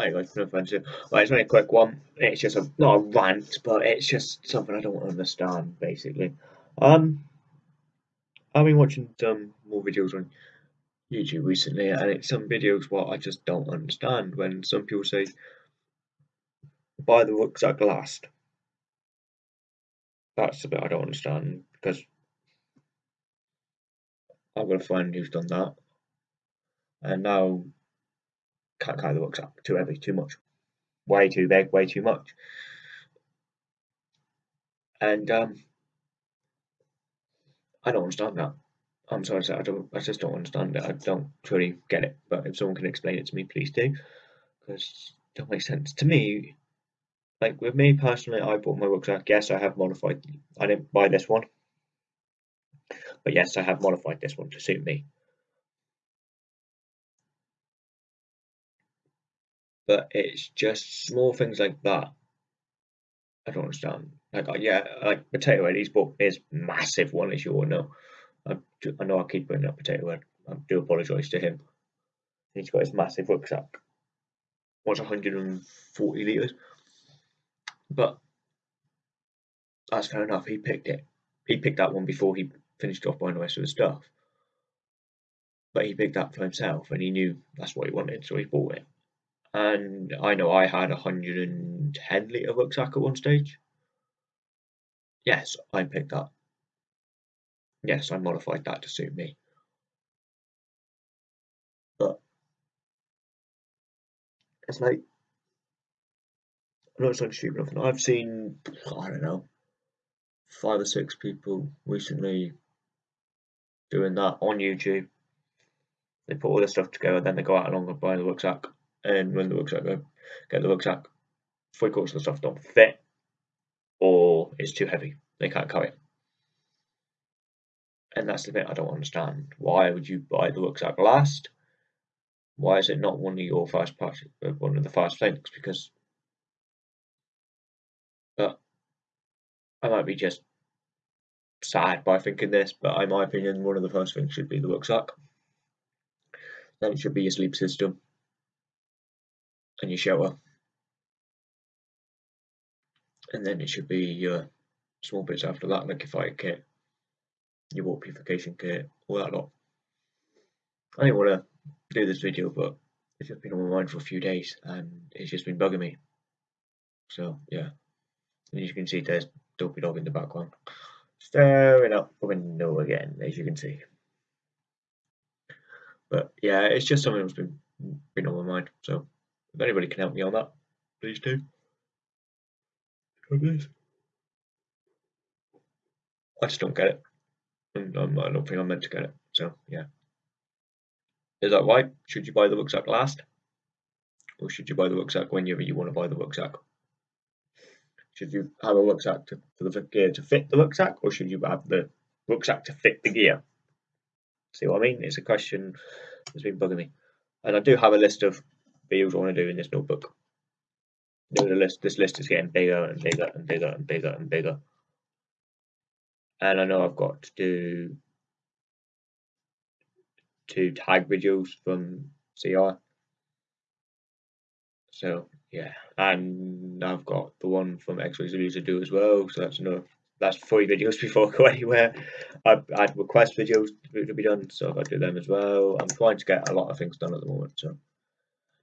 I like no offensive. Well, it's only a quick one. It's just a not a rant, but it's just something I don't understand basically. Um, I've been watching some more videos on YouTube recently, and it's some videos what I just don't understand. When some people say, "Buy the rucksack last," that's the bit I don't understand because I've got a friend who's done that, and now carry the rucksack. Too heavy, too much, way too big, way too much. And um, I don't understand that. I'm sorry, I don't. I just don't understand it. I don't truly get it. But if someone can explain it to me, please do, because it don't make sense to me. Like with me personally, I bought my rucksack. Yes, I have modified. I didn't buy this one, but yes, I have modified this one to suit me. But it's just small things like that. I don't understand. Like, uh, yeah, like Potato Head, he's bought his massive one, as you all know. I, I know I keep bringing up Potato Head. I do apologise to him. He's got his massive rucksack. What's 140 litres? But that's fair enough. He picked it. He picked that one before he finished off buying the rest of the stuff. But he picked that for himself and he knew that's what he wanted, so he bought it and I know I had a 110 litre rucksack at one stage. Yes, I picked that. Yes, I modified that to suit me. But it's like I know it's like stupid enough. I've seen I don't know five or six people recently doing that on YouTube. They put all this stuff together, then they go out along and buy the rucksack and when the rucksack go, get the rucksack, three quarters of the stuff don't fit, or it's too heavy. They can't carry it. And that's the bit I don't understand. Why would you buy the rucksack last? Why is it not one of your fast parts, uh, one of the fast things? Because, but I might be just sad by thinking this, but in my opinion, one of the first things should be the rucksack. Then it should be your sleep system and your shelter. And then it should be your small bits after that, like your fire kit, your water purification kit, all that lot. I didn't want to do this video, but it's just been on my mind for a few days and it's just been bugging me. So, yeah. And as you can see, there's Dopey Dog in the background. Staring out the window again, as you can see. But yeah, it's just something that's been been on my mind. So if anybody can help me on that, please do. I just don't get it. And I don't think I'm meant to get it. So, yeah. Is that right? Should you buy the rucksack last? Or should you buy the rucksack whenever you want to buy the rucksack? Should you have a rucksack to, for the gear to fit the rucksack? Or should you have the rucksack to fit the gear? See what I mean? It's a question that's been bugging me. And I do have a list of videos I want to do in this notebook. The list, this list is getting bigger and bigger and bigger and bigger and bigger. And I know I've got to do two tag videos from CR. So yeah, and I've got the one from X-Ray to do as well. So that's another that's three videos before I go anywhere. I've had request videos to be done, so I've got to do them as well. I'm trying to get a lot of things done at the moment. So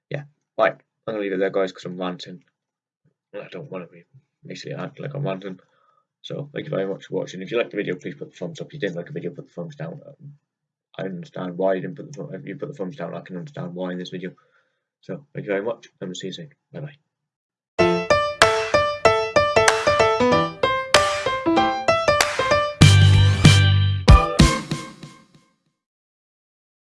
yeah, right, I'm gonna leave it there, guys, because I'm ranting. I don't want to be basically act like I'm ranting. So thank you very much for watching. If you liked the video, please put the thumbs up. If you didn't like the video, put the thumbs down. I understand why you didn't put the if you put the thumbs down. I can understand why in this video. So thank you very much, and we'll see you soon. Bye bye.